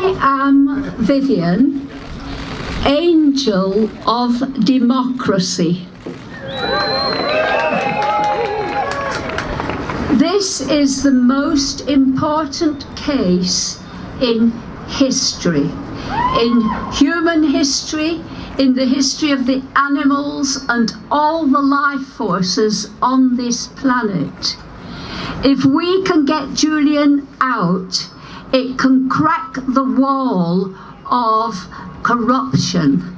I am Vivian, angel of democracy. This is the most important case in history, in human history, in the history of the animals and all the life forces on this planet. If we can get Julian out, it can crack the wall of corruption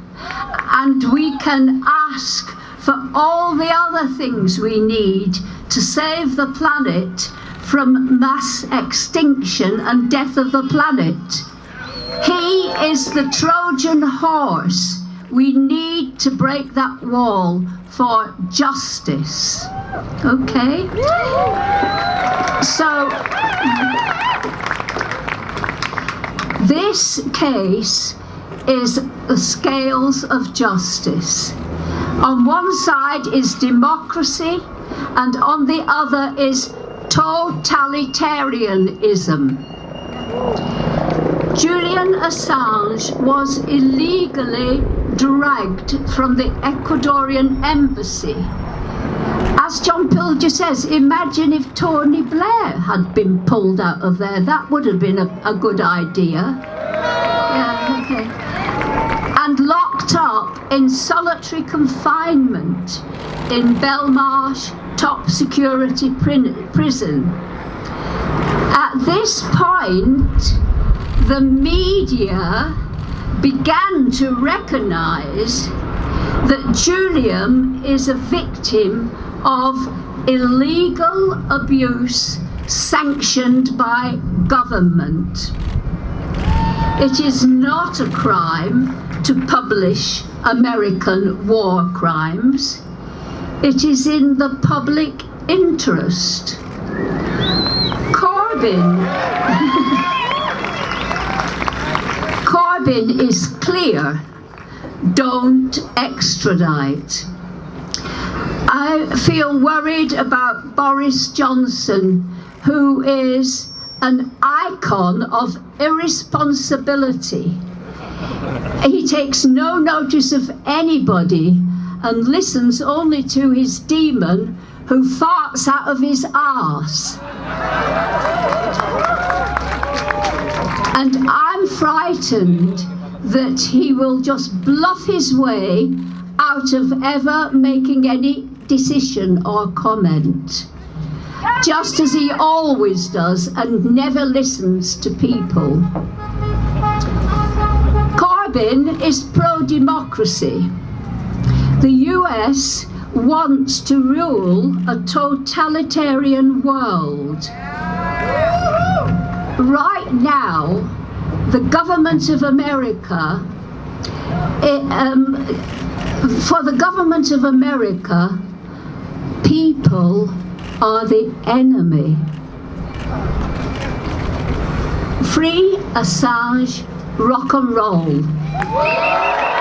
and we can ask for all the other things we need to save the planet from mass extinction and death of the planet. He is the Trojan horse. We need to break that wall for justice. Okay? So, this case is the scales of justice. On one side is democracy and on the other is totalitarianism. Julian Assange was illegally dragged from the Ecuadorian embassy. As John Pilger says, imagine if Tony Blair had been pulled out of there. That would have been a, a good idea. Yeah, okay. And locked up in solitary confinement in Belmarsh top security prison. At this point, the media began to recognize that Julian is a victim of illegal abuse sanctioned by government. It is not a crime to publish American war crimes. It is in the public interest. Corbyn Corbyn is clear. Don't extradite. I feel worried about Boris Johnson, who is an icon of irresponsibility. He takes no notice of anybody and listens only to his demon who farts out of his arse. And I'm frightened that he will just bluff his way out of ever making any decision or comment. Just as he always does and never listens to people. Corbyn is pro-democracy. The US wants to rule a totalitarian world. Right now, the government of America, it, um, for the government of America, people are the enemy. Free Assange rock and roll.